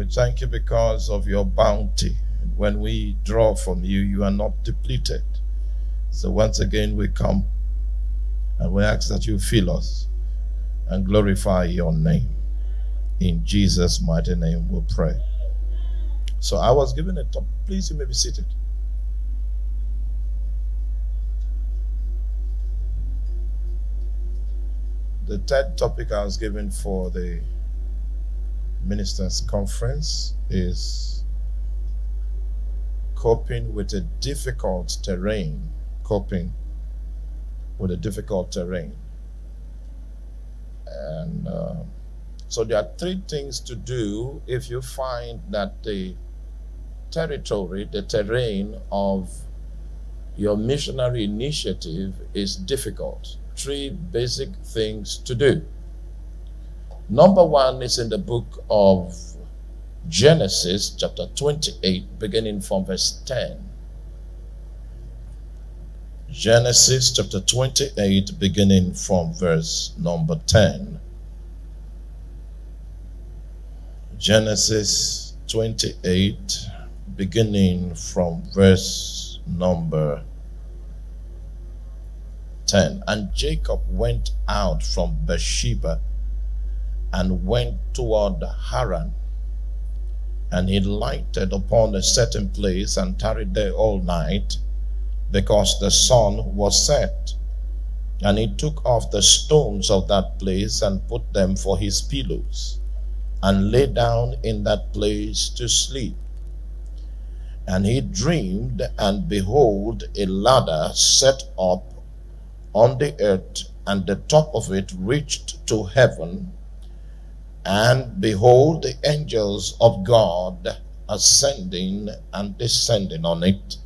We thank you because of your bounty. When we draw from you, you are not depleted. So once again, we come and we ask that you fill us and glorify your name. In Jesus' mighty name, we pray. So I was given a top. Please, you may be seated. The third topic I was given for the ministers' conference is coping with a difficult terrain. Coping with a difficult terrain. And uh, so there are three things to do if you find that the territory, the terrain of your missionary initiative is difficult. Three basic things to do. Number one is in the book of Genesis, chapter 28, beginning from verse 10. Genesis chapter 28, beginning from verse number 10. Genesis 28, beginning from verse number 10. And Jacob went out from Beersheba and went toward Haran. And he lighted upon a certain place and tarried there all night because the sun was set. And he took off the stones of that place and put them for his pillows and lay down in that place to sleep. And he dreamed, and behold, a ladder set up on the earth, and the top of it reached to heaven. And behold, the angels of God ascending and descending on it.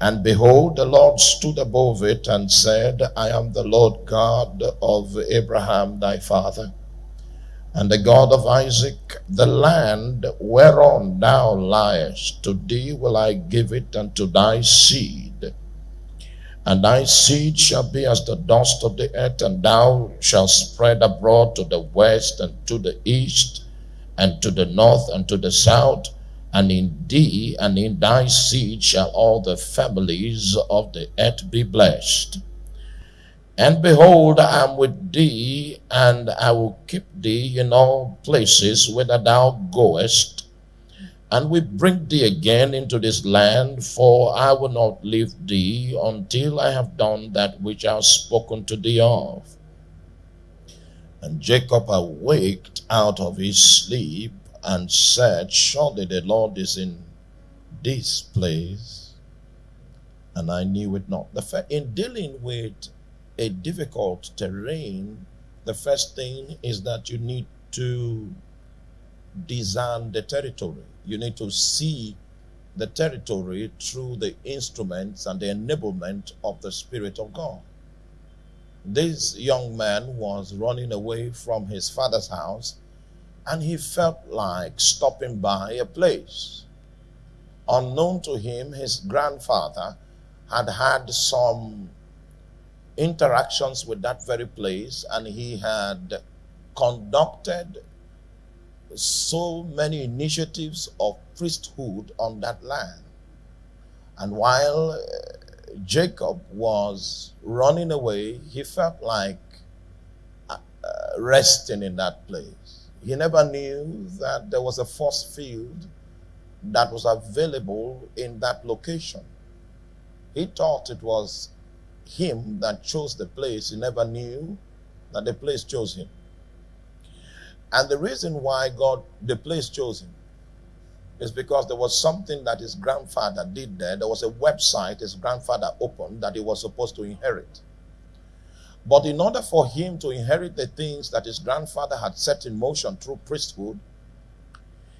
And behold, the Lord stood above it and said, I am the Lord God of Abraham thy father and the God of Isaac, the land whereon thou liest, to thee will I give it and to thy seed. And thy seed shall be as the dust of the earth, and thou shalt spread abroad to the west and to the east, and to the north and to the south. And in thee and in thy seed shall all the families of the earth be blessed. And behold, I am with thee, and I will keep thee in all places whither thou goest, and we bring thee again into this land, for I will not leave thee until I have done that which I have spoken to thee of. And Jacob awaked out of his sleep and said, Surely the Lord is in this place, and I knew it not. The in dealing with a difficult terrain, the first thing is that you need to design the territory. You need to see the territory through the instruments and the enablement of the Spirit of God. This young man was running away from his father's house and he felt like stopping by a place. Unknown to him, his grandfather had had some interactions with that very place, and he had conducted so many initiatives of priesthood on that land. And while uh, Jacob was running away, he felt like uh, resting in that place. He never knew that there was a force field that was available in that location. He thought it was him that chose the place. He never knew that the place chose him. And the reason why God, the place chose him, is because there was something that his grandfather did there. There was a website his grandfather opened that he was supposed to inherit. But in order for him to inherit the things that his grandfather had set in motion through priesthood,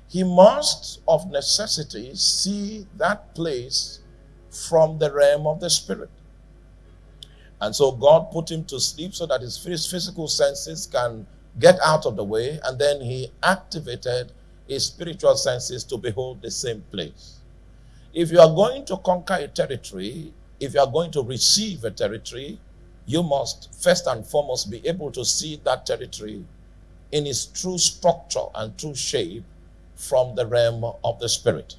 he must of necessity see that place from the realm of the spirit. And so God put him to sleep so that his physical senses can get out of the way. And then he activated his spiritual senses to behold the same place. If you are going to conquer a territory, if you are going to receive a territory, you must first and foremost be able to see that territory in its true structure and true shape from the realm of the spirit.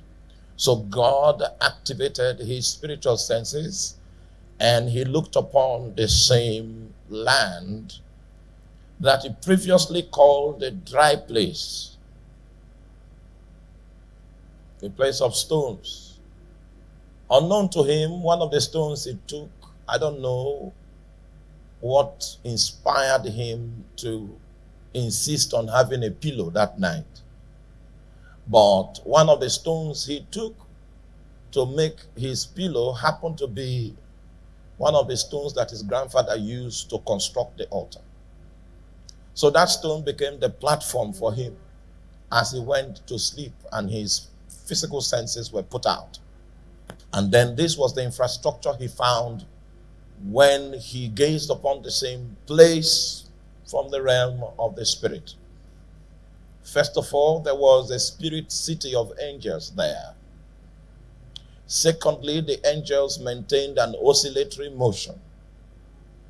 So God activated his spiritual senses and he looked upon the same land that he previously called a dry place, a place of stones. Unknown to him, one of the stones he took, I don't know what inspired him to insist on having a pillow that night. But one of the stones he took to make his pillow happened to be one of the stones that his grandfather used to construct the altar. So that stone became the platform for him as he went to sleep and his physical senses were put out. And then this was the infrastructure he found when he gazed upon the same place from the realm of the spirit. First of all, there was a spirit city of angels there. Secondly, the angels maintained an oscillatory motion.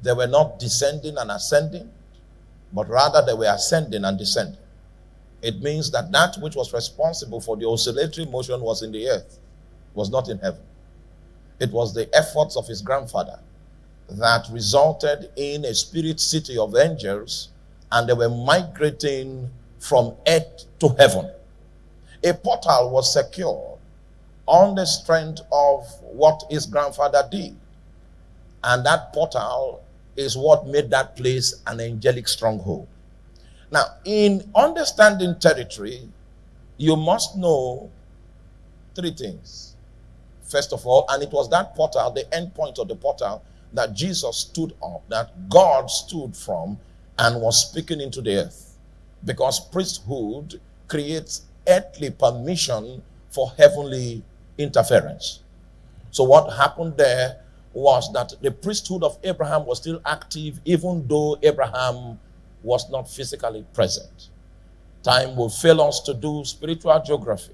They were not descending and ascending, but rather they were ascending and descending. It means that that which was responsible for the oscillatory motion was in the earth, was not in heaven. It was the efforts of his grandfather that resulted in a spirit city of angels, and they were migrating from earth to heaven. A portal was secured on the strength of what his grandfather did. And that portal is what made that place an angelic stronghold. Now, in understanding territory, you must know three things. First of all, and it was that portal, the end point of the portal, that Jesus stood up, that God stood from and was speaking into the earth. Because priesthood creates earthly permission for heavenly interference. So, what happened there was that the priesthood of Abraham was still active, even though Abraham was not physically present. Time will fail us to do spiritual geography.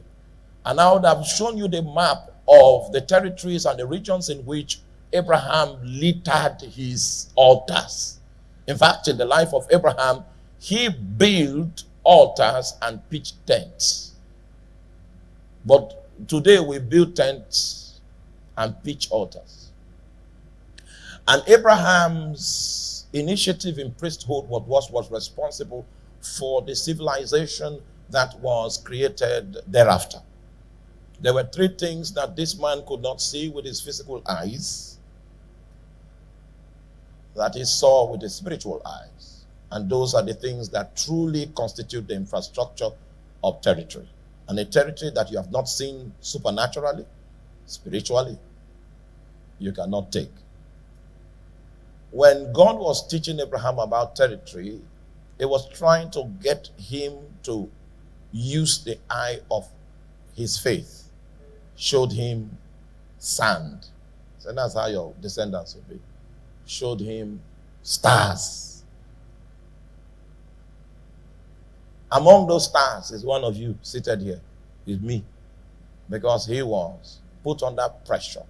And I would have shown you the map of the territories and the regions in which Abraham littered his altars. In fact, in the life of Abraham, he built altars and pitched tents. But today we build tents and pitch altars. And Abraham's initiative in priesthood was, was responsible for the civilization that was created thereafter. There were three things that this man could not see with his physical eyes, that he saw with his spiritual eyes. And those are the things that truly constitute the infrastructure of territory. And a territory that you have not seen supernaturally, spiritually, you cannot take when God was teaching Abraham about territory, it was trying to get him to use the eye of his faith. Showed him sand. So that's how your descendants will be. Showed him stars. Among those stars is one of you seated here, is me. Because he was put under pressure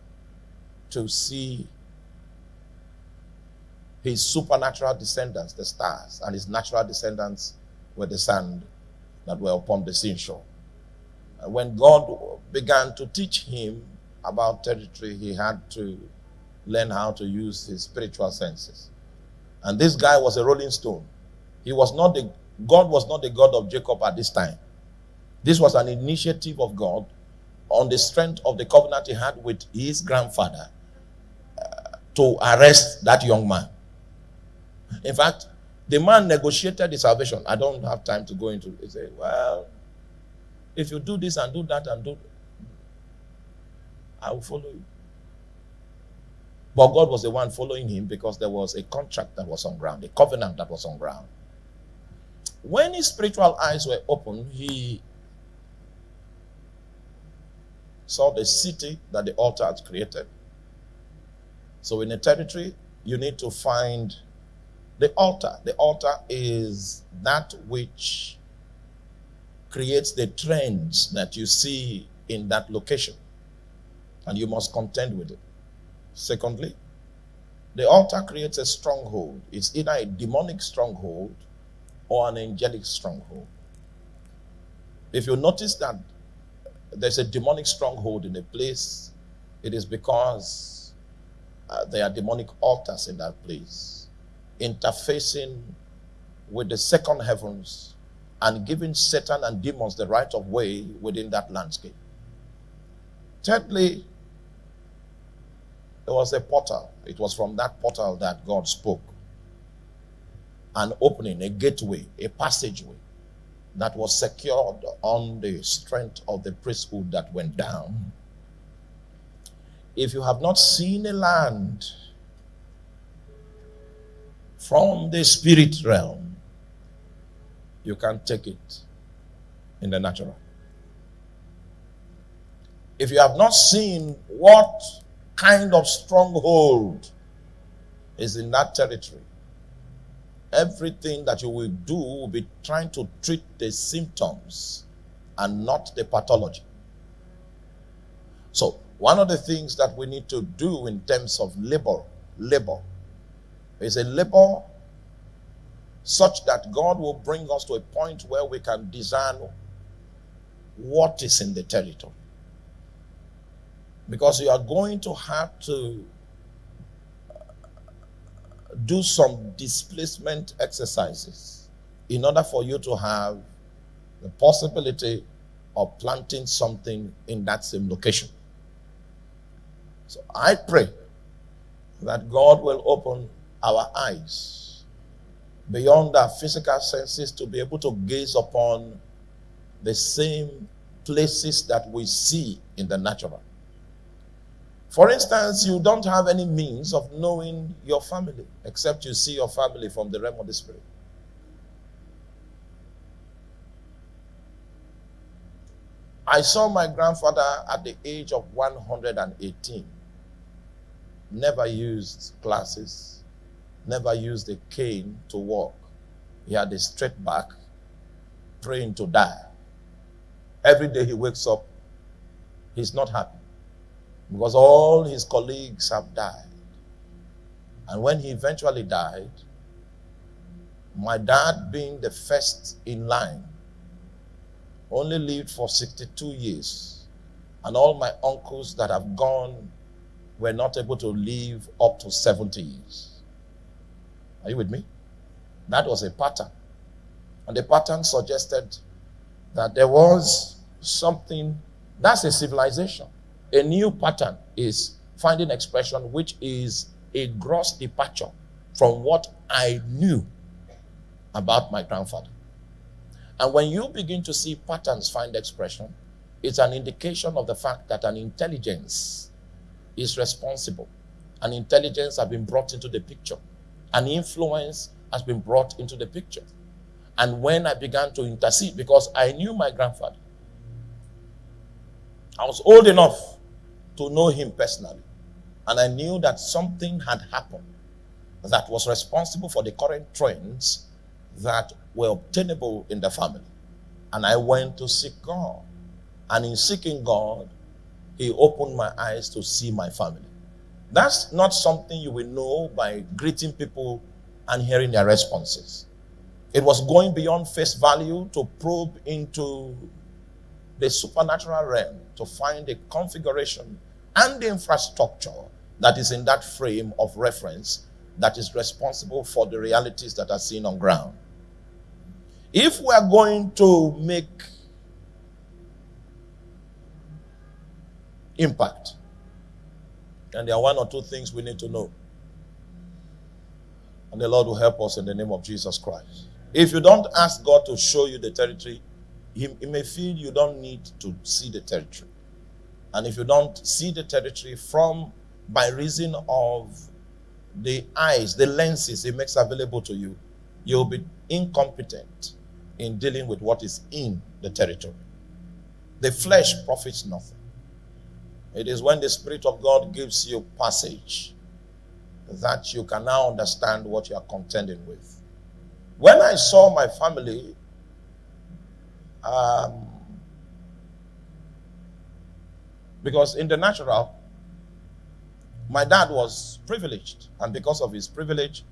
to see his supernatural descendants, the stars, and his natural descendants were the sand that were upon the seashore. And when God began to teach him about territory, he had to learn how to use his spiritual senses. And this guy was a rolling stone. He was not the God was not the God of Jacob at this time. This was an initiative of God on the strength of the covenant he had with his grandfather uh, to arrest that young man. In fact, the man negotiated the salvation. I don't have time to go into it. He said, Well, if you do this and do that and do, I will follow you. But God was the one following him because there was a contract that was on ground, a covenant that was on ground. When his spiritual eyes were opened, he saw the city that the altar had created. So, in a territory, you need to find the altar. The altar is that which creates the trends that you see in that location. And you must contend with it. Secondly, the altar creates a stronghold. It's either a demonic stronghold or an angelic stronghold. If you notice that there's a demonic stronghold in a place, it is because uh, there are demonic altars in that place, interfacing with the second heavens and giving Satan and demons the right of way within that landscape. Thirdly, there was a portal. It was from that portal that God spoke. An opening, a gateway, a passageway that was secured on the strength of the priesthood that went down. If you have not seen a land from the spirit realm, you can't take it in the natural. If you have not seen what kind of stronghold is in that territory, everything that you will do will be trying to treat the symptoms and not the pathology. So, one of the things that we need to do in terms of labor, labor, is a labor such that God will bring us to a point where we can discern what is in the territory. Because you are going to have to uh, do some displacement exercises in order for you to have the possibility of planting something in that same location. So I pray that God will open our eyes beyond our physical senses to be able to gaze upon the same places that we see in the natural. For instance, you don't have any means of knowing your family except you see your family from the realm of the spirit. I saw my grandfather at the age of 118. Never used glasses, never used a cane to walk. He had a straight back, praying to die. Every day he wakes up, he's not happy because all his colleagues have died. And when he eventually died, my dad, being the first in line, only lived for 62 years. And all my uncles that have gone were not able to live up to 70 years. Are you with me? That was a pattern. And the pattern suggested that there was something, that's a civilization. A new pattern is finding expression which is a gross departure from what I knew about my grandfather. And when you begin to see patterns find expression, it's an indication of the fact that an intelligence is responsible. An intelligence has been brought into the picture. An influence has been brought into the picture. And when I began to intercede, because I knew my grandfather, I was old enough to know him personally. And I knew that something had happened that was responsible for the current trends that were obtainable in the family. And I went to seek God. And in seeking God, He opened my eyes to see my family. That's not something you will know by greeting people and hearing their responses. It was going beyond face value to probe into the supernatural realm to find the configuration and the infrastructure that is in that frame of reference that is responsible for the realities that are seen on ground. If we are going to make impact, and there are one or two things we need to know. And the Lord will help us in the name of Jesus Christ. If you don't ask God to show you the territory, He, he may feel you don't need to see the territory. And if you don't see the territory from by reason of the eyes, the lenses it makes available to you, you'll be incompetent in dealing with what is in the territory. The flesh profits nothing. It is when the Spirit of God gives you passage that you can now understand what you are contending with. When I saw my family, um, Because in the natural, my dad was privileged. And because of his privilege,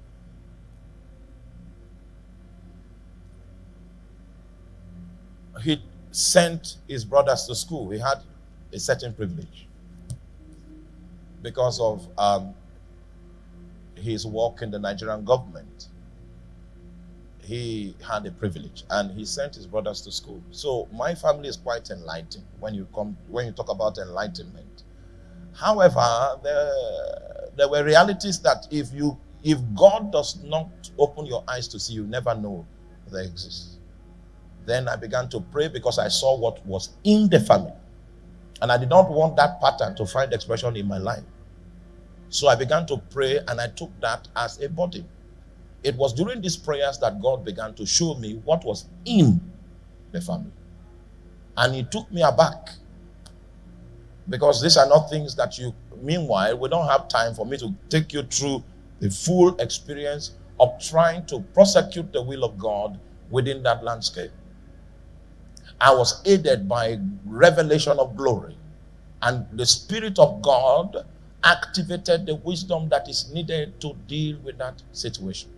he sent his brothers to school, he had a certain privilege because of um, his work in the Nigerian government. He had a privilege and he sent his brothers to school. So my family is quite enlightened when you come when you talk about enlightenment. However, there, there were realities that if you if God does not open your eyes to see, you never know they exist. Then I began to pray because I saw what was in the family. And I did not want that pattern to find expression in my life. So I began to pray and I took that as a body. It was during these prayers that God began to show me what was in the family. And He took me aback. Because these are not things that you, meanwhile, we don't have time for me to take you through the full experience of trying to prosecute the will of God within that landscape. I was aided by revelation of glory. And the Spirit of God activated the wisdom that is needed to deal with that situation.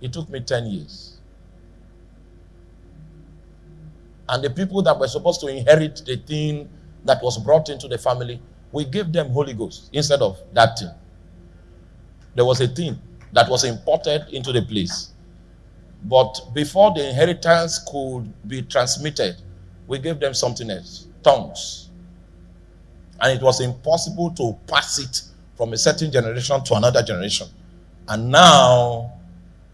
It took me 10 years. And the people that were supposed to inherit the thing that was brought into the family, we gave them Holy Ghost instead of that thing. There was a thing that was imported into the place. But before the inheritance could be transmitted, we gave them something else tongues. And it was impossible to pass it from a certain generation to another generation. And now,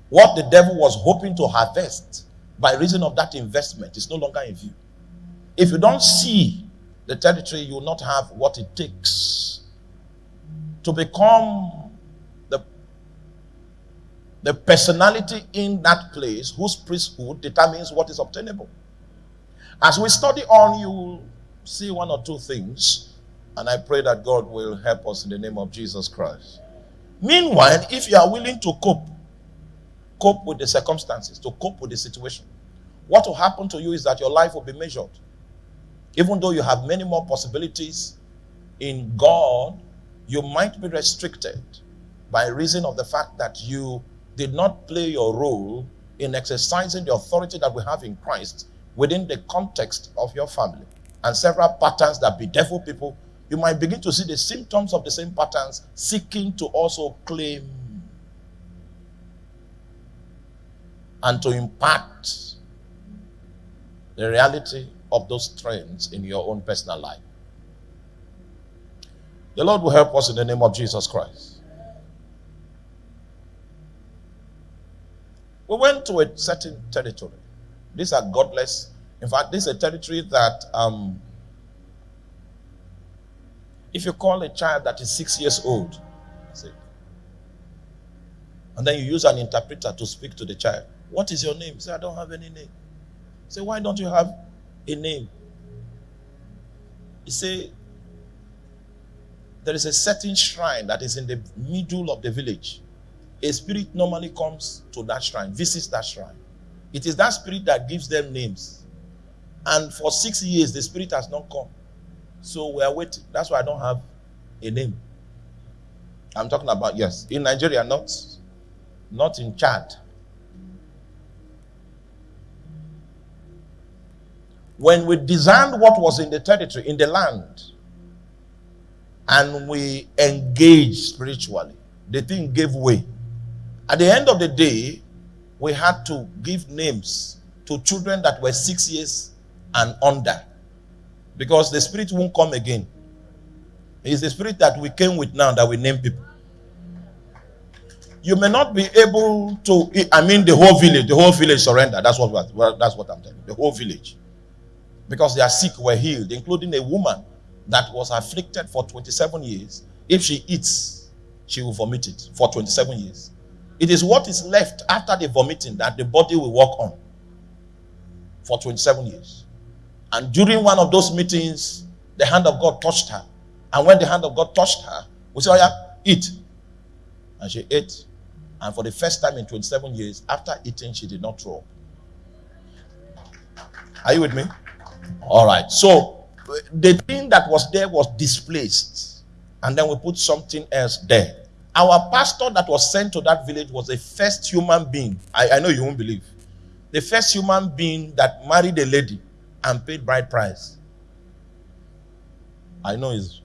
what the devil was hoping to harvest by reason of that investment is no longer in view. If you don't see the territory, you will not have what it takes to become the, the personality in that place whose priesthood determines what is obtainable. As we study on, you will see one or two things and I pray that God will help us in the name of Jesus Christ. Meanwhile, if you are willing to cope, cope with the circumstances, to cope with the situation, what will happen to you is that your life will be measured. Even though you have many more possibilities in God, you might be restricted by reason of the fact that you did not play your role in exercising the authority that we have in Christ within the context of your family. And several patterns that bedevil people you might begin to see the symptoms of the same patterns seeking to also claim and to impact the reality of those trends in your own personal life. The Lord will help us in the name of Jesus Christ. We went to a certain territory. These are godless. In fact, this is a territory that um, if you call a child that is six years old, say, and then you use an interpreter to speak to the child, what is your name? Say, I don't have any name. Say, why don't you have a name? He say, there is a certain shrine that is in the middle of the village. A spirit normally comes to that shrine, visits that shrine. It is that spirit that gives them names. And for six years, the spirit has not come. So we are waiting. That's why I don't have a name. I'm talking about, yes, in Nigeria, not, not in Chad. When we designed what was in the territory, in the land, and we engaged spiritually, the thing gave way. At the end of the day, we had to give names to children that were six years and under. Because the spirit won't come again. It's the spirit that we came with now that we name people. You may not be able to, I mean, the whole village, the whole village surrender. That's what, that's what I'm telling you. The whole village. Because they are sick were healed, including a woman that was afflicted for 27 years. If she eats, she will vomit it for 27 years. It is what is left after the vomiting that the body will work on for 27 years. And during one of those meetings, the hand of God touched her. And when the hand of God touched her, we said, Oh, yeah, eat. And she ate. And for the first time in 27 years, after eating, she did not throw. Are you with me? All right. So the thing that was there was displaced. And then we put something else there. Our pastor that was sent to that village was the first human being. I, I know you won't believe the first human being that married a lady and paid bride price. I know is.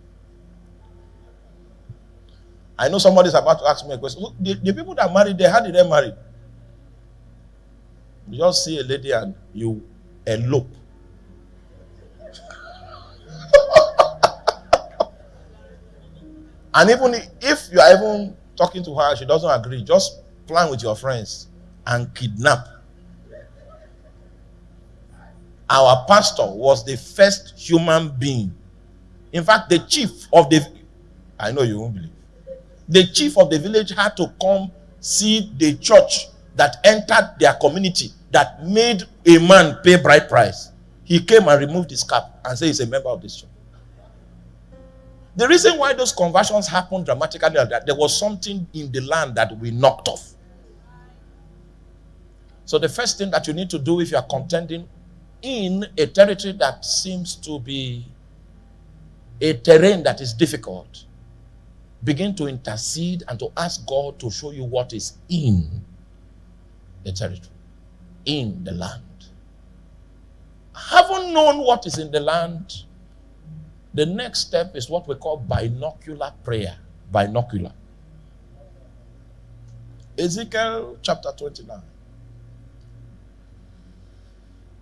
I know somebody's about to ask me a question. The, the people that married, they how did they marry? You just see a lady and you elope. and even if you are even talking to her, she doesn't agree, just plan with your friends and kidnap. Our pastor was the first human being. In fact, the chief of the I know you won't believe. The chief of the village had to come see the church that entered their community that made a man pay bride price. He came and removed his cap and said he's a member of this church. The reason why those conversions happened dramatically that there was something in the land that we knocked off. So the first thing that you need to do if you are contending in a territory that seems to be a terrain that is difficult, begin to intercede and to ask God to show you what is in the territory, in the land. Having known what is in the land, the next step is what we call binocular prayer. Binocular. Ezekiel chapter 29.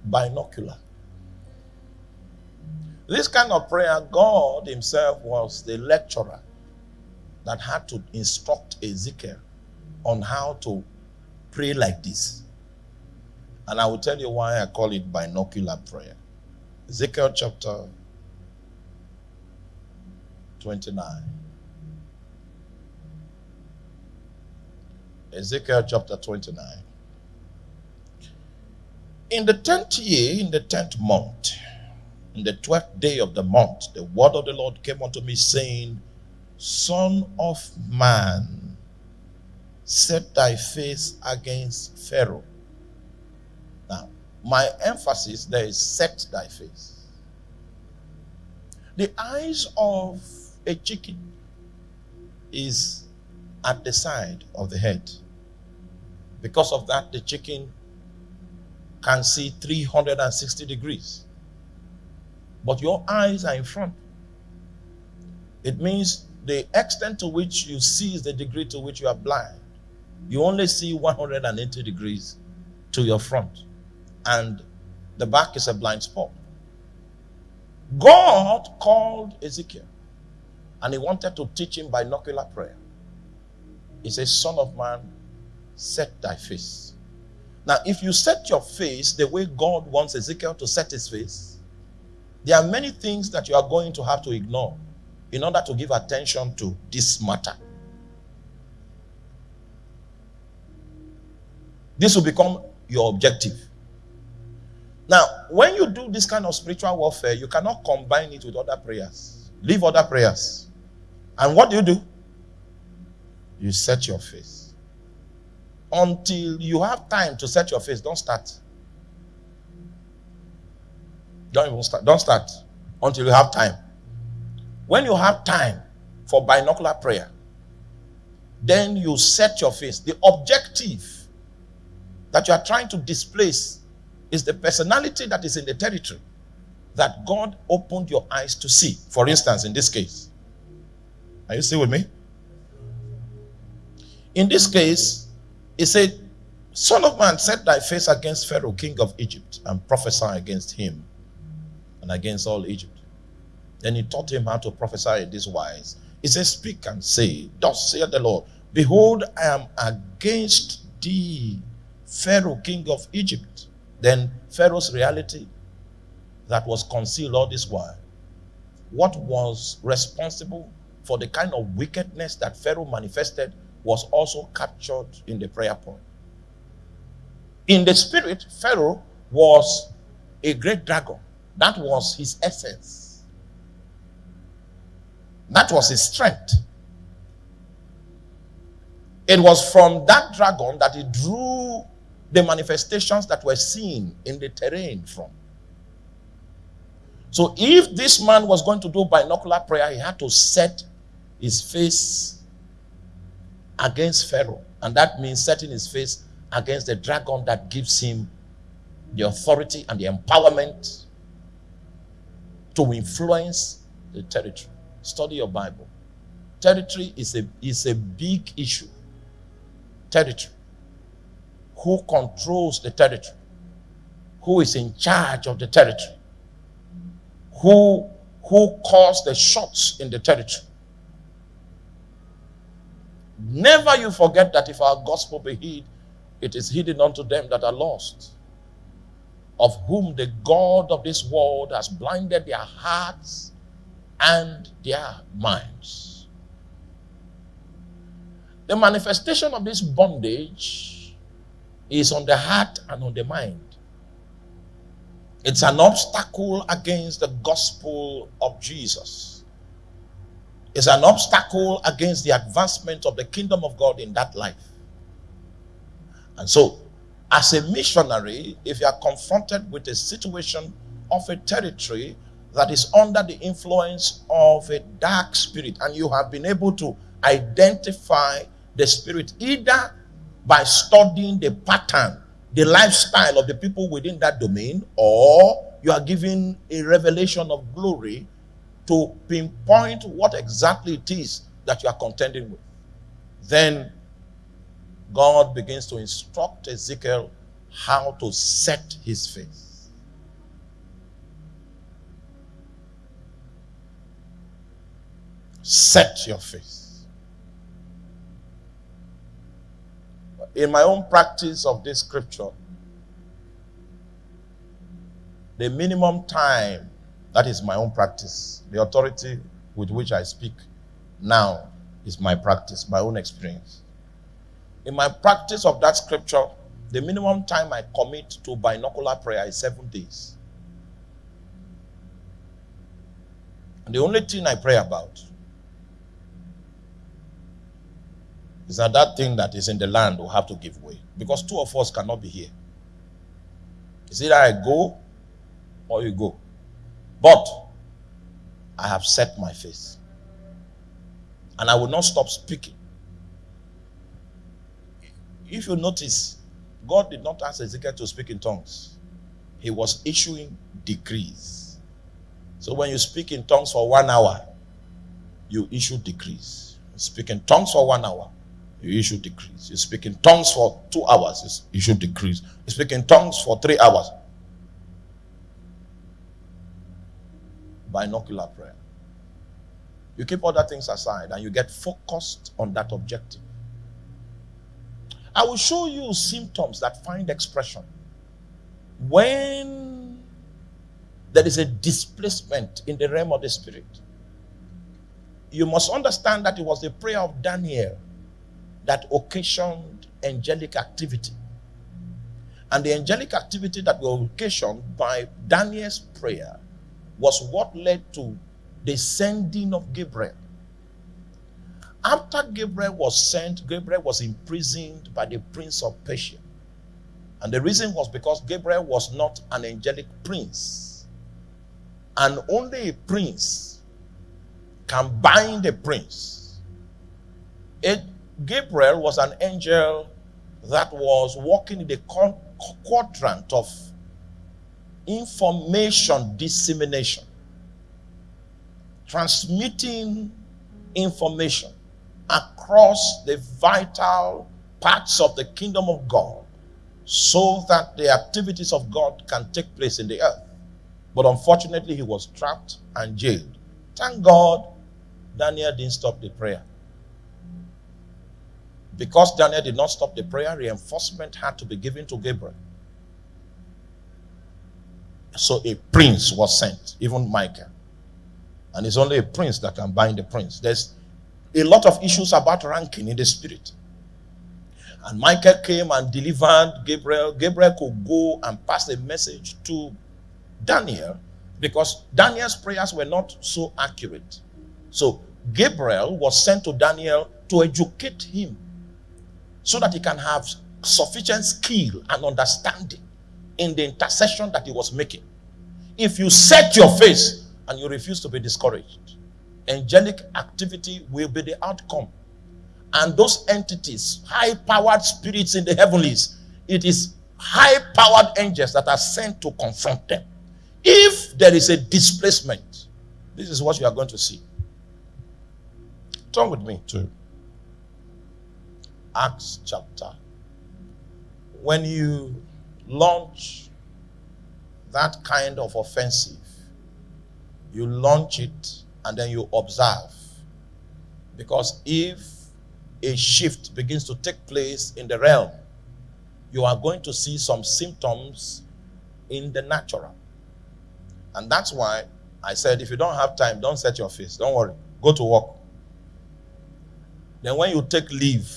Binocular. This kind of prayer, God Himself was the lecturer that had to instruct Ezekiel on how to pray like this. And I will tell you why I call it binocular prayer. Ezekiel chapter 29. Ezekiel chapter 29. In the tenth year, in the tenth month, in the twelfth day of the month, the word of the Lord came unto me, saying, Son of man, set thy face against Pharaoh. Now, my emphasis there is set thy face. The eyes of a chicken is at the side of the head. Because of that, the chicken can see 360 degrees. But your eyes are in front. It means the extent to which you see is the degree to which you are blind. You only see 180 degrees to your front, and the back is a blind spot. God called Ezekiel and he wanted to teach him binocular prayer. He says, Son of man, set thy face. Now, if you set your face the way God wants Ezekiel to set his face, there are many things that you are going to have to ignore in order to give attention to this matter. This will become your objective. Now, when you do this kind of spiritual warfare, you cannot combine it with other prayers. Leave other prayers. And what do you do? You set your face. Until you have time to set your face, don't start. Don't even start. Don't start until you have time. When you have time for binocular prayer, then you set your face. The objective that you are trying to displace is the personality that is in the territory that God opened your eyes to see. For instance, in this case, are you still with me? In this case, he said, Son of man, set thy face against Pharaoh, king of Egypt, and prophesy against him and against all Egypt. Then he taught him how to prophesy in this wise. He said, Speak and say, Thus saith the Lord, Behold, I am against thee, Pharaoh, king of Egypt. Then Pharaoh's reality that was concealed all this while. What was responsible for the kind of wickedness that Pharaoh manifested was also captured in the prayer point. In the spirit, Pharaoh was a great dragon. That was his essence. That was his strength. It was from that dragon that he drew the manifestations that were seen in the terrain from. So if this man was going to do binocular prayer, he had to set his face against Pharaoh. And that means setting his face against the dragon that gives him the authority and the empowerment to influence the territory. Study your Bible. Territory is a, is a big issue. Territory. Who controls the territory? Who is in charge of the territory? Who, who calls the shots in the territory? Never you forget that if our gospel be hid, it is hidden unto them that are lost, of whom the God of this world has blinded their hearts and their minds. The manifestation of this bondage is on the heart and on the mind. It's an obstacle against the gospel of Jesus. It's an obstacle against the advancement of the kingdom of God in that life. And so, as a missionary, if you are confronted with a situation of a territory that is under the influence of a dark spirit, and you have been able to identify the spirit either by studying the pattern, the lifestyle of the people within that domain, or you are given a revelation of glory to pinpoint what exactly it is that you are contending with. Then God begins to instruct Ezekiel how to set his face. Set your face. In my own practice of this scripture, the minimum time, that is my own practice, the authority with which I speak now is my practice, my own experience. In my practice of that scripture, the minimum time I commit to binocular prayer is seven days. And the only thing I pray about is that that thing that is in the land will have to give way. Because two of us cannot be here. It's either I go or you go. But I have set my face. And I will not stop speaking if you notice, God did not ask Ezekiel to speak in tongues. He was issuing decrees. So when you speak in tongues for one hour, you issue decrees. You speak in tongues for one hour, you issue decrees. You speak in tongues for two hours, you issue decrees. You speak in tongues for three hours. Binocular prayer. You keep other things aside and you get focused on that objective. I will show you symptoms that find expression when there is a displacement in the realm of the spirit. You must understand that it was the prayer of Daniel that occasioned angelic activity. And the angelic activity that was occasioned by Daniel's prayer was what led to the sending of Gabriel after Gabriel was sent, Gabriel was imprisoned by the prince of Persia. And the reason was because Gabriel was not an angelic prince. And only a prince can bind a prince. It, Gabriel was an angel that was walking in the quadrant of information dissemination, transmitting information across the vital parts of the kingdom of God so that the activities of God can take place in the earth. But unfortunately, he was trapped and jailed. Thank God Daniel didn't stop the prayer. Because Daniel did not stop the prayer, reinforcement had to be given to Gabriel. So a prince was sent, even Michael. And it's only a prince that can bind the prince. There's a lot of issues about ranking in the spirit. And Michael came and delivered Gabriel. Gabriel could go and pass a message to Daniel because Daniel's prayers were not so accurate. So Gabriel was sent to Daniel to educate him so that he can have sufficient skill and understanding in the intercession that he was making. If you set your face and you refuse to be discouraged, angelic activity will be the outcome. And those entities, high powered spirits in the heavenlies, it is high powered angels that are sent to confront them. If there is a displacement, this is what you are going to see. Turn with me to Acts chapter. When you launch that kind of offensive, you launch it and then you observe. Because if a shift begins to take place in the realm, you are going to see some symptoms in the natural. And that's why I said, if you don't have time, don't set your face. Don't worry. Go to work. Then when you take leave,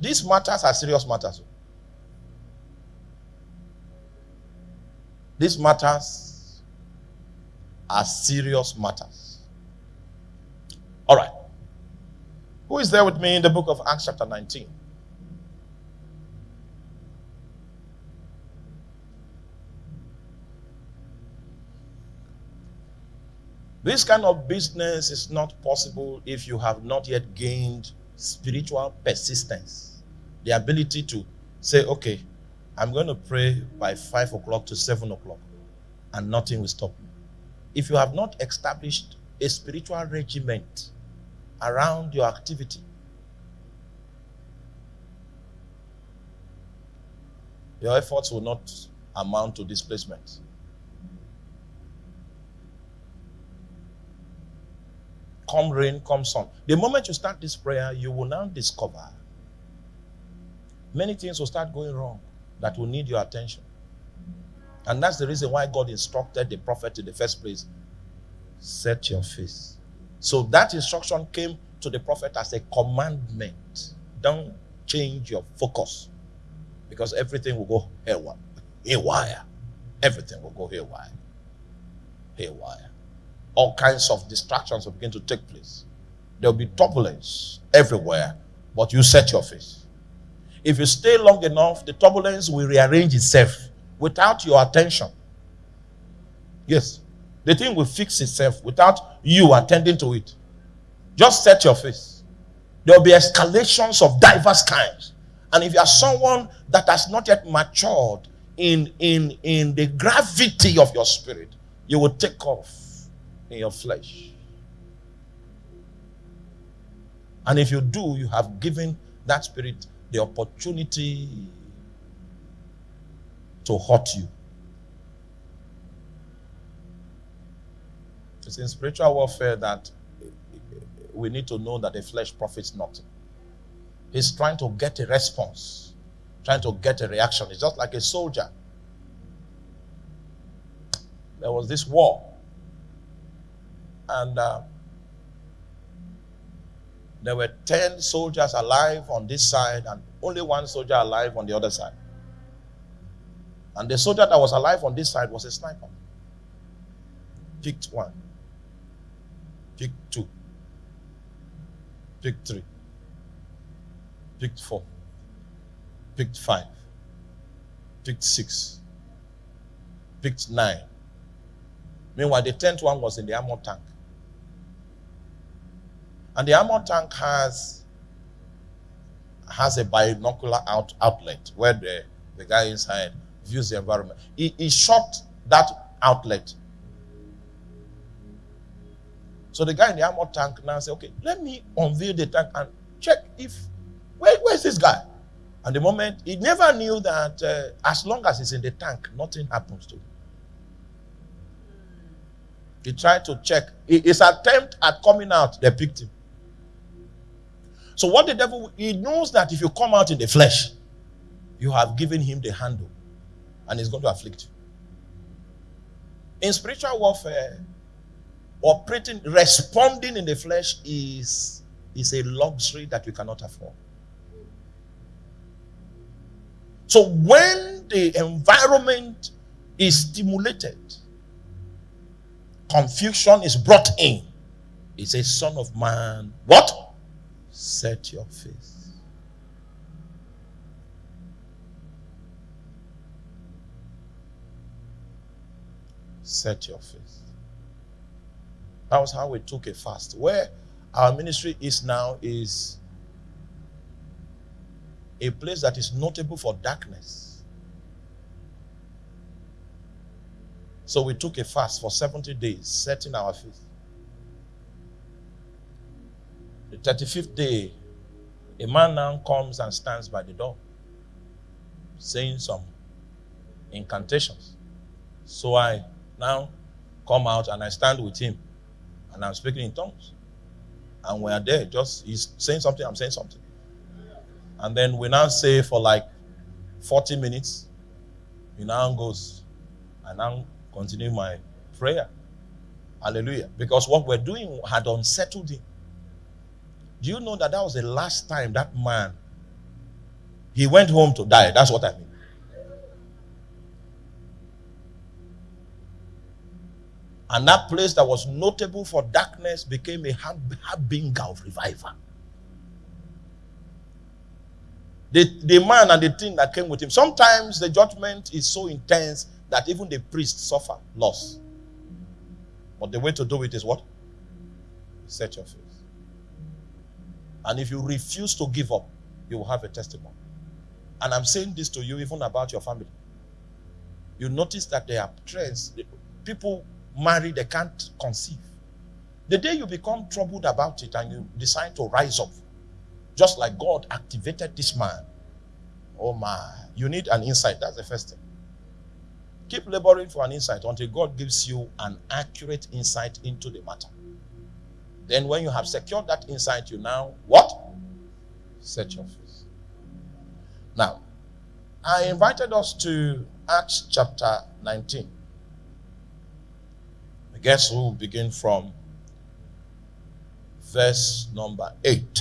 these matters are serious matters. These matters are serious matters. All right. Who is there with me in the book of Acts, chapter 19? This kind of business is not possible if you have not yet gained spiritual persistence. The ability to say, okay, I'm going to pray by 5 o'clock to 7 o'clock, and nothing will stop me. If you have not established a spiritual regiment around your activity, your efforts will not amount to displacement. come rain, come sun. The moment you start this prayer, you will now discover many things will start going wrong that will need your attention. And that's the reason why God instructed the prophet in the first place set your face. So that instruction came to the prophet as a commandment. Don't change your focus because everything will go haywire. haywire. Everything will go haywire. Haywire all kinds of distractions will begin to take place. There'll be turbulence everywhere, but you set your face. If you stay long enough, the turbulence will rearrange itself without your attention. Yes, the thing will fix itself without you attending to it. Just set your face. There'll be escalations of diverse kinds. And if you are someone that has not yet matured in, in, in the gravity of your spirit, you will take off in your flesh. And if you do, you have given that spirit the opportunity to hurt you. It's in spiritual warfare that we need to know that the flesh profits nothing. He's trying to get a response, trying to get a reaction. It's just like a soldier. There was this war and uh, there were 10 soldiers alive on this side and only one soldier alive on the other side. And the soldier that was alive on this side was a sniper. Picked one, picked two, picked three, picked four, picked five, picked six, picked nine. Meanwhile, the tenth one was in the armor tank. And the armor tank has has a binocular out, outlet where the, the guy inside views the environment. He, he shot that outlet. So the guy in the armor tank now said, okay, let me unveil the tank and check if, where, where's this guy? And the moment, he never knew that uh, as long as he's in the tank, nothing happens to him. He tried to check. His attempt at coming out, they picked him. So what the devil, he knows that if you come out in the flesh, you have given him the handle and he's going to afflict you. In spiritual warfare, operating, responding in the flesh is, is a luxury that we cannot afford. So when the environment is stimulated, confusion is brought in. It's a son of man. What? Set your face. Set your face. That was how we took a fast. Where our ministry is now is a place that is notable for darkness. So we took a fast for 70 days, setting our faith. The 35th day, a man now comes and stands by the door, saying some incantations. So I now come out and I stand with him and I'm speaking in tongues. And we are there, just he's saying something, I'm saying something. And then we now say for like 40 minutes, he now goes, I now continue my prayer. Hallelujah. Because what we're doing had unsettled him. Do you know that that was the last time that man he went home to die? That's what I mean. And that place that was notable for darkness became a harbinger of revival. The, the man and the thing that came with him. Sometimes the judgment is so intense that even the priests suffer loss. But the way to do it is what? Set your face. And if you refuse to give up, you will have a testimony. And I'm saying this to you even about your family. You notice that there are trends. People marry, they can't conceive. The day you become troubled about it and you decide to rise up, just like God activated this man, oh my, you need an insight. That's the first thing. Keep laboring for an insight until God gives you an accurate insight into the matter. Then when you have secured that insight, you now what? Set your face. Now, I invited us to Acts chapter 19. I guess we'll begin from verse number 8.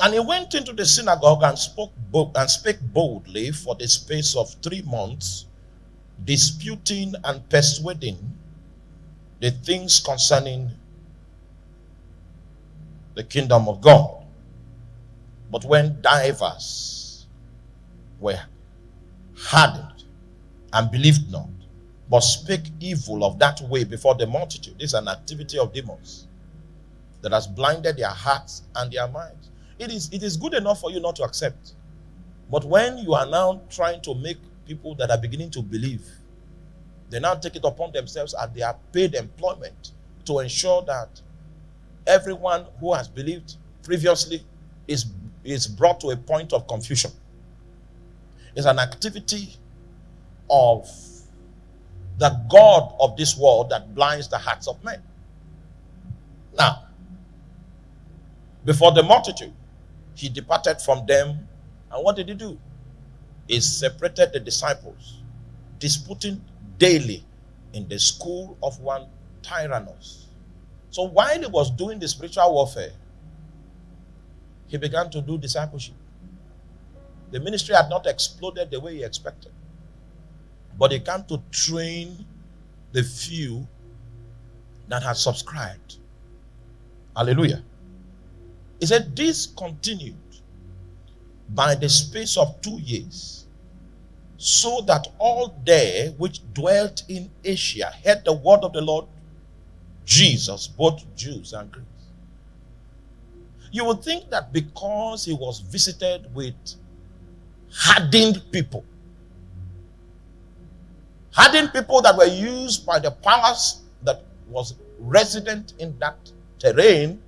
And he went into the synagogue and spoke and spake boldly for the space of three months, disputing and persuading the things concerning the kingdom of God. But when divers were hardened and believed not, but spake evil of that way before the multitude, this is an activity of demons that has blinded their hearts and their minds. It is, it is good enough for you not to accept. But when you are now trying to make people that are beginning to believe they now take it upon themselves at their paid employment to ensure that everyone who has believed previously is, is brought to a point of confusion. It's an activity of the God of this world that blinds the hearts of men. Now, before the multitude, he departed from them. And what did he do? He separated the disciples, disputing daily in the school of one Tyrannus. So while he was doing the spiritual warfare, he began to do discipleship. The ministry had not exploded the way he expected. But he came to train the few that had subscribed. Hallelujah. He said, This continued by the space of two years so that all they which dwelt in Asia heard the word of the Lord Jesus, both Jews and Greeks. You would think that because he was visited with hardened people, hardened people that were used by the powers that was resident in that terrain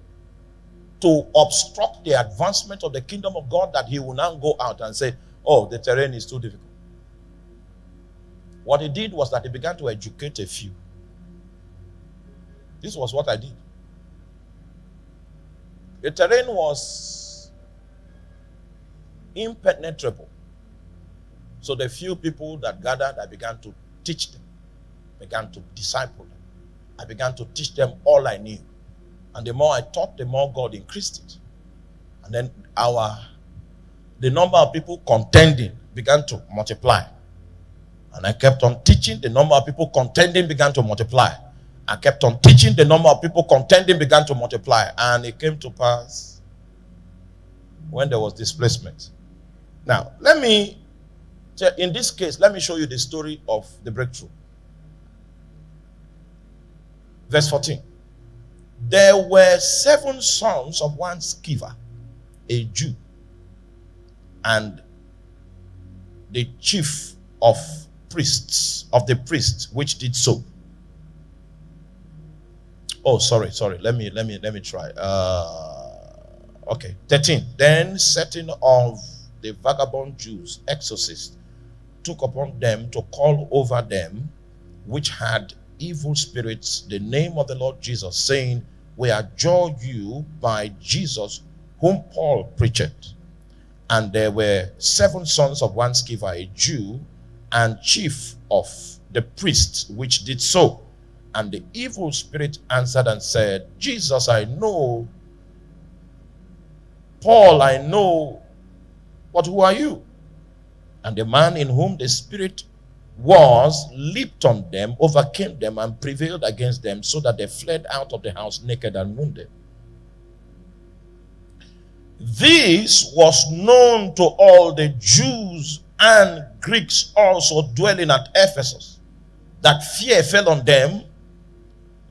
to obstruct the advancement of the kingdom of God, that he will now go out and say, Oh, the terrain is too difficult. What he did was that he began to educate a few. This was what I did. The terrain was impenetrable. So the few people that gathered, I began to teach them, began to disciple them. I began to teach them all I knew. And the more I taught, the more God increased it. And then our the number of people contending began to multiply. And I kept on teaching. The number of people contending began to multiply. I kept on teaching. The number of people contending began to multiply. And it came to pass when there was displacement. Now, let me, in this case, let me show you the story of the breakthrough. Verse 14. There were seven sons of one Sceva, a Jew, and the chief of priests, of the priests, which did so. Oh, sorry, sorry. Let me let me let me try. Uh, okay, 13. Then setting of the vagabond Jews, exorcists, took upon them to call over them which had evil spirits the name of the Lord Jesus, saying, We adjure you by Jesus, whom Paul preached. And there were seven sons of one Sceva, a Jew, and chief of the priests, which did so. And the evil spirit answered and said, Jesus, I know. Paul, I know. But who are you? And the man in whom the spirit was leaped on them, overcame them, and prevailed against them, so that they fled out of the house naked and wounded. This was known to all the Jews and Greeks also dwelling at Ephesus, that fear fell on them,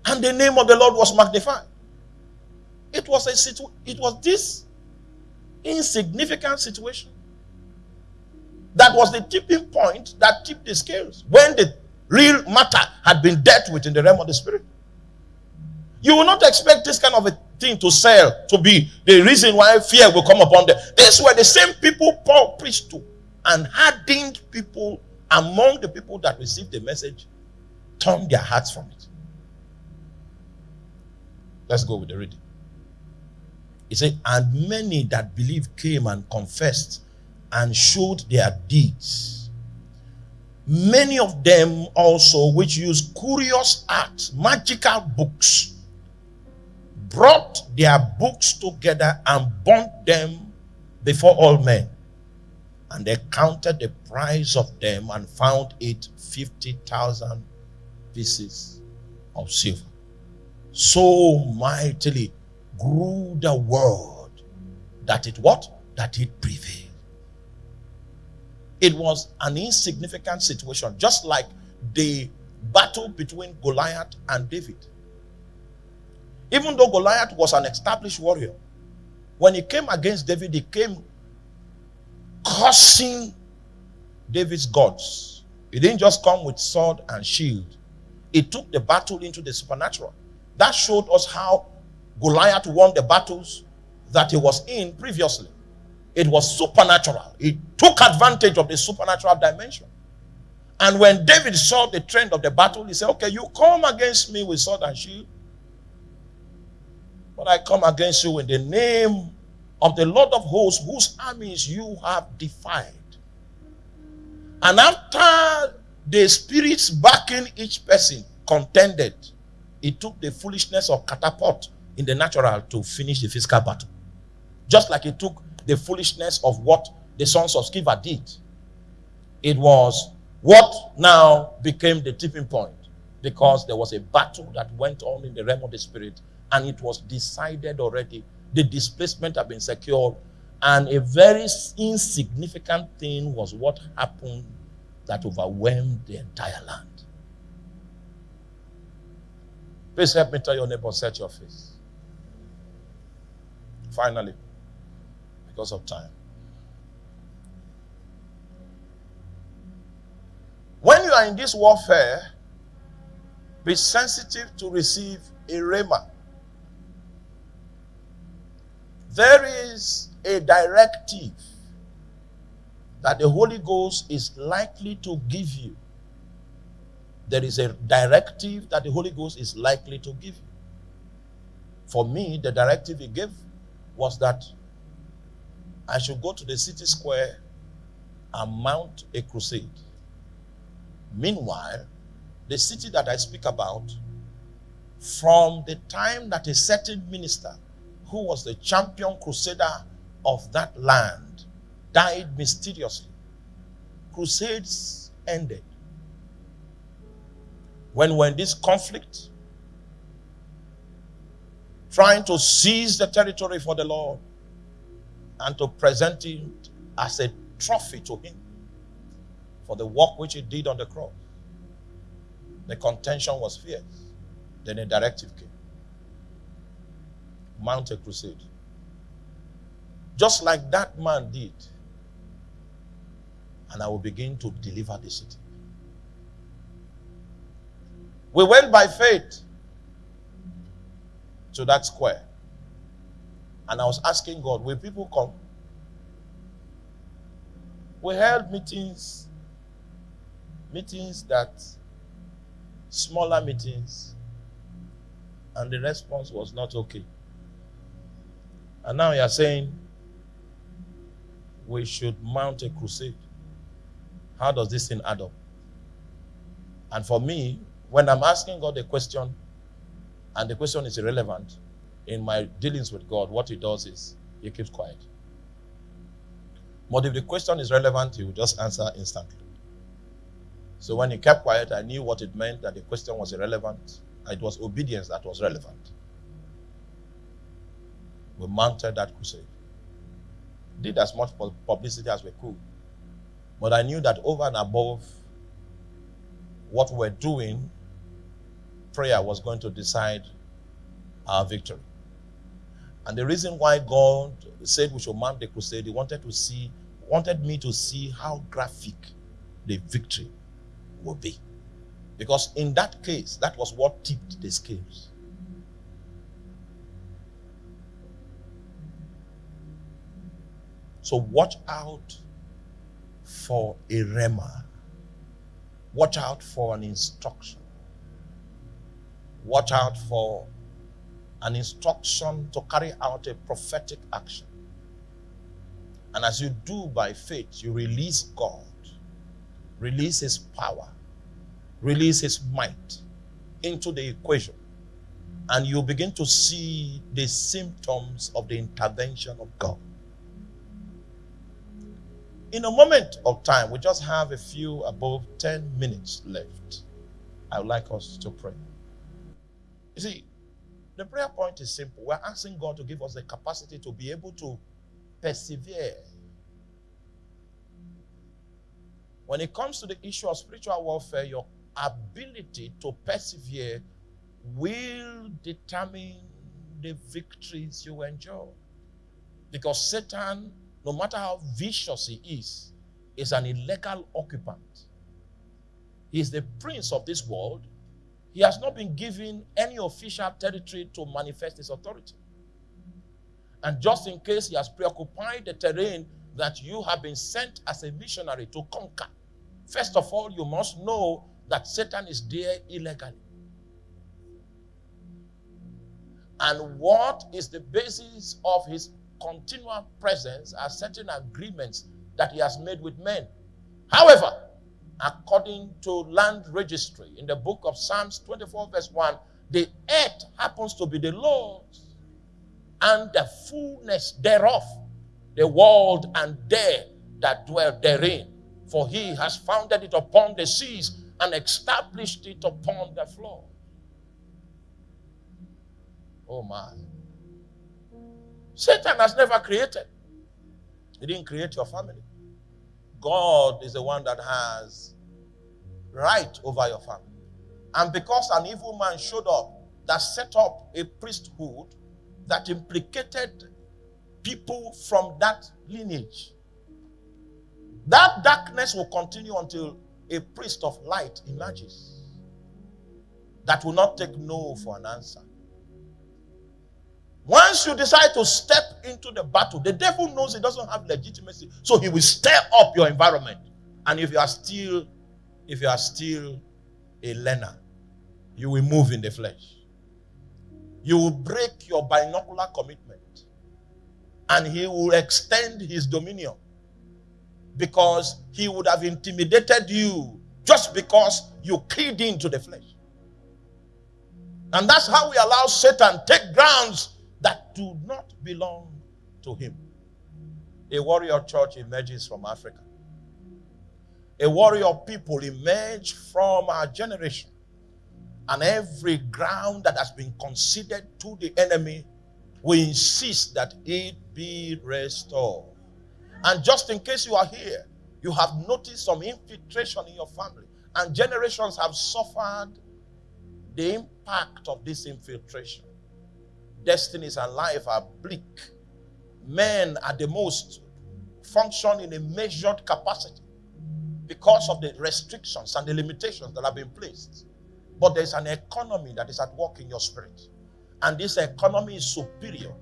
and the name of the Lord was magnified. It was a situ- it was this insignificant situation that was the tipping point that tipped the scales when the real matter had been dealt with in the realm of the spirit. You will not expect this kind of a thing to sell to be the reason why fear will come upon them. These were the same people Paul preached to and hardened people among the people that received the message turned their hearts from it. Let's go with the reading. He said, And many that believed came and confessed and showed their deeds. Many of them also, which used curious arts, magical books, brought their books together and burnt them before all men. And they counted the price of them and found it 50,000 pieces of silver. So mightily grew the word that it what? That it prevailed. It was an insignificant situation, just like the battle between Goliath and David. Even though Goliath was an established warrior, when he came against David, he came cursing David's gods. He didn't just come with sword and shield, he took the battle into the supernatural. That showed us how Goliath won the battles that he was in previously. It was supernatural. He took advantage of the supernatural dimension. And when David saw the trend of the battle, he said, Okay, you come against me with sword and shield. But I come against you in the name of the Lord of hosts, whose armies you have defied. And after the spirits backing each person contended, it took the foolishness of catapult in the natural to finish the physical battle. Just like it took the foolishness of what the sons of Sceva did. It was what now became the tipping point because there was a battle that went on in the realm of the spirit and it was decided already. The displacement had been secured, and a very insignificant thing was what happened that overwhelmed the entire land. Please help me tell your neighbor, set your face. Finally because of time. When you are in this warfare, be sensitive to receive a rhema. There is a directive that the Holy Ghost is likely to give you. There is a directive that the Holy Ghost is likely to give you. For me, the directive he gave was that I should go to the city square and mount a crusade. Meanwhile, the city that I speak about, from the time that a certain minister who was the champion crusader of that land died mysteriously, crusades ended. When when this conflict, trying to seize the territory for the Lord, and to present it as a trophy to him for the work which he did on the cross. The contention was fierce. Then a directive came mount a crusade. Just like that man did, and I will begin to deliver the city. We went by faith to that square. And I was asking God, will people come? We held meetings, meetings that, smaller meetings, and the response was not okay. And now you are saying we should mount a crusade. How does this thing add up? And for me, when I'm asking God a question and the question is irrelevant in my dealings with God, what he does is he keeps quiet. But if the question is relevant, he will just answer instantly. So when he kept quiet, I knew what it meant that the question was irrelevant. It was obedience that was relevant. We mounted that crusade. Did as much publicity as we could. But I knew that over and above what we're doing, prayer was going to decide our victory. And the reason why God said we should mount the crusade, He wanted to see, wanted me to see how graphic the victory will be. Because in that case, that was what tipped the scales. So watch out for a rhema. Watch out for an instruction. Watch out for an instruction to carry out a prophetic action. And as you do by faith, you release God, release His power, release His might into the equation. And you begin to see the symptoms of the intervention of God. In a moment of time, we just have a few above 10 minutes left. I would like us to pray. You see, the prayer point is simple. We're asking God to give us the capacity to be able to persevere. When it comes to the issue of spiritual warfare, your ability to persevere will determine the victories you enjoy. Because Satan no matter how vicious he is, is an illegal occupant. He is the prince of this world. He has not been given any official territory to manifest his authority. And just in case he has preoccupied the terrain that you have been sent as a missionary to conquer, first of all, you must know that Satan is there illegally. And what is the basis of his continual presence are certain agreements that he has made with men. However, according to land registry in the book of Psalms 24, verse 1, the earth happens to be the Lord's and the fullness thereof, the world and they that dwell therein. For he has founded it upon the seas and established it upon the floor. Oh my. Satan has never created. He didn't create your family. God is the one that has right over your family. And because an evil man showed up that set up a priesthood that implicated people from that lineage, that darkness will continue until a priest of light emerges that will not take no for an answer. Once you decide to step into the battle, the devil knows he doesn't have legitimacy. So he will stir up your environment. And if you are still, if you are still a learner, you will move in the flesh. You will break your binocular commitment. And he will extend his dominion. Because he would have intimidated you just because you keyed into the flesh. And that's how we allow Satan take grounds do not belong to him. A warrior church emerges from Africa. A warrior people emerge from our generation. And every ground that has been conceded to the enemy, we insist that it be restored. And just in case you are here, you have noticed some infiltration in your family, and generations have suffered the impact of this infiltration destinies and life are bleak. Men at the most function in a measured capacity. because of the restrictions and the limitations that have been placed. But there's an economy that is at work in your spirit. And this economy is superior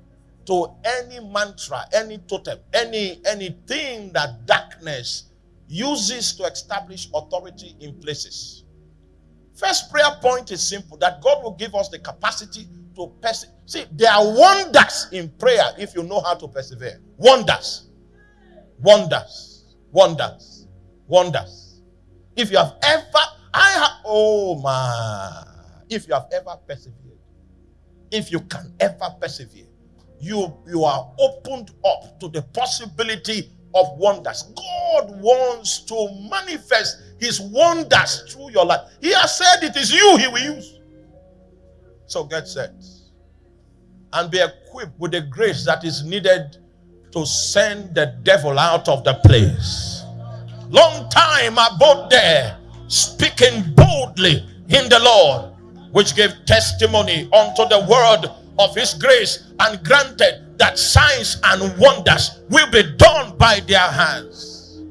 to any mantra, any totem, any anything that darkness uses to establish authority in places. First prayer point is simple that God will give us the capacity to. See, there are wonders in prayer if you know how to persevere. Wonders. Wonders. Wonders. Wonders. If you have ever, I have, oh my, if you have ever persevered, if you can ever persevere, you, you are opened up to the possibility of wonders. God wants to manifest his wonders through your life. He has said it is you he will use. So get set and be equipped with the grace that is needed to send the devil out of the place. Long time abode there, speaking boldly in the Lord, which gave testimony unto the word of his grace and granted that signs and wonders will be done by their hands.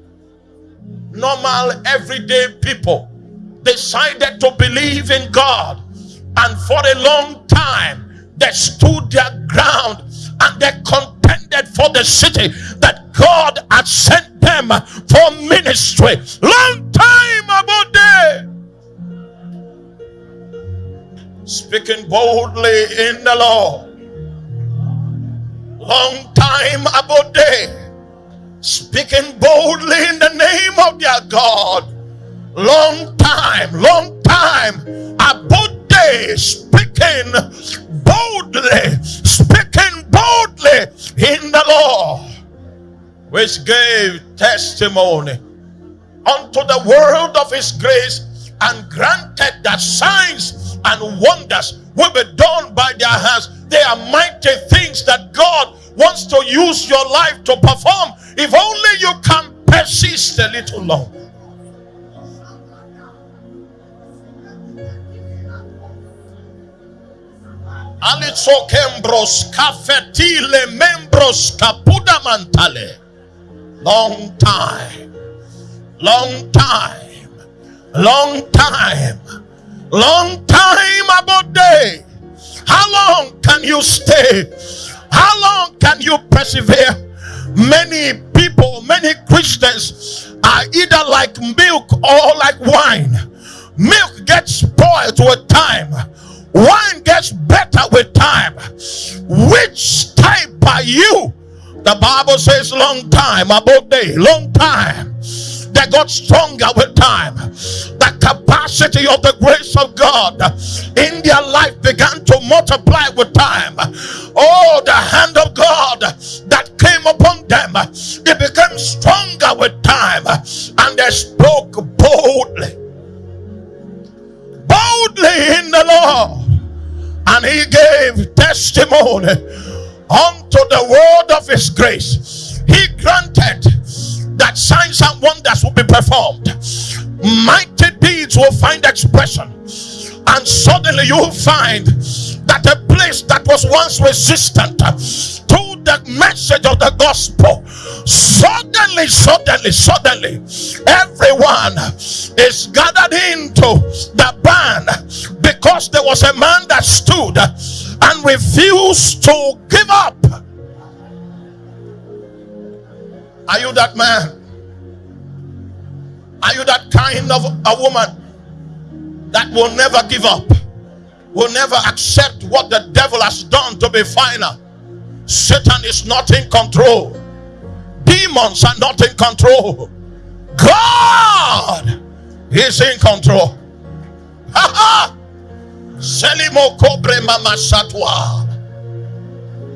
Normal, everyday people decided to believe in God, and for a long time they stood their ground and they contended for the city that God had sent them for ministry. Long time about there. Speaking boldly in the Lord. Long time about day. Speaking boldly in the name of their God. Long time, long time about day. Speaking boldly, speaking boldly in the law, which gave testimony unto the world of his grace and granted that signs and wonders will be done by their hands. They are mighty things that God wants to use your life to perform if only you can persist a little longer. Alizokembros kafetile membros kapuda mantale. Long time. Long time. Long time. Long time about day. How long can you stay? How long can you persevere? Many people, many Christians are either like milk or like wine. Milk gets spoiled with time Wine gets better with time. Which type are you? The Bible says long time, about day, long time. They got stronger with time. The capacity of the grace of God in their life began to multiply with time. Oh, the hand of God that came upon them, it became stronger with time. And they spoke testimony unto the word of his grace. He granted that signs and wonders will be performed, mighty deeds will find expression, and suddenly you'll find that a place that was once resistant to the message of the gospel suddenly suddenly suddenly everyone is gathered into the band because there was a man that stood and refuse to give up are you that man are you that kind of a woman that will never give up will never accept what the devil has done to be final. Satan is not in control. Demons are not in control. God is in control. Ha ha! Selimo kobre mama satwa.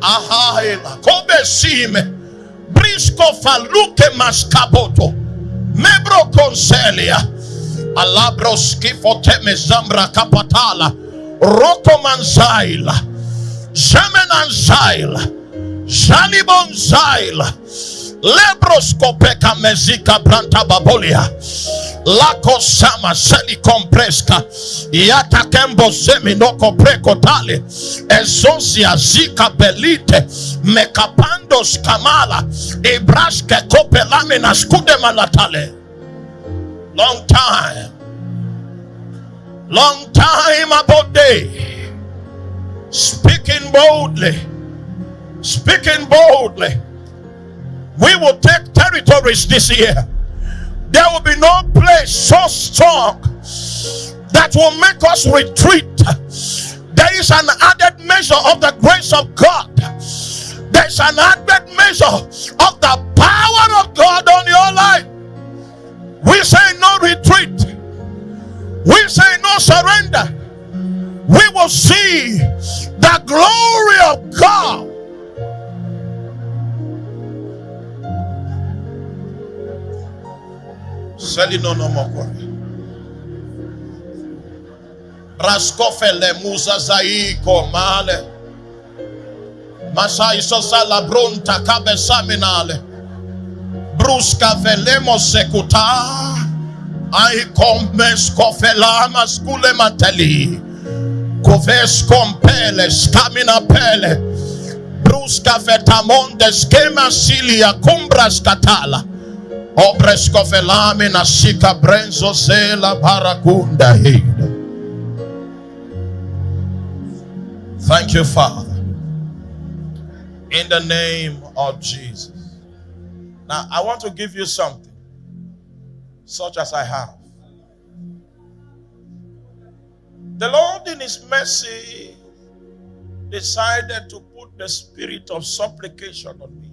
Aha kobe sime. Brisco faluke maskaboto. Membro concelia. Alabros kifoteme zambra kapatala. Rokomanzail, Zemenanzail, Jalibonzail, Lebroskopeka mezika branta babolia. Lako sama seli kompreska. Yata kembo zemi no kompreko tale. Ezosia zika belite. Mekapandos kamala. Ibraske kope lamina skude malatale. Long time. Long time about day. Speaking boldly. Speaking boldly. We will take territories this year. There will be no place so strong that will make us retreat. There is an added measure of the grace of God. There's an added measure of the power of God on your life. We say no retreat. We say no surrender. We will see the glory of God. Zelinona Mokore. Raskofele muzazai male. Masai sosala bronta cabeçaminale. Brusca velemos secutar. Ai comes cofelamas culemateli. Coves compeles camina pele. Brusca vetamondes quema cilia cumbras catala. Obres cofelamina sica brenzo zela baracunda hida. Thank you, Father. In the name of Jesus. Now, I want to give you something, such as I have. The Lord, in His mercy, decided to put the spirit of supplication on me.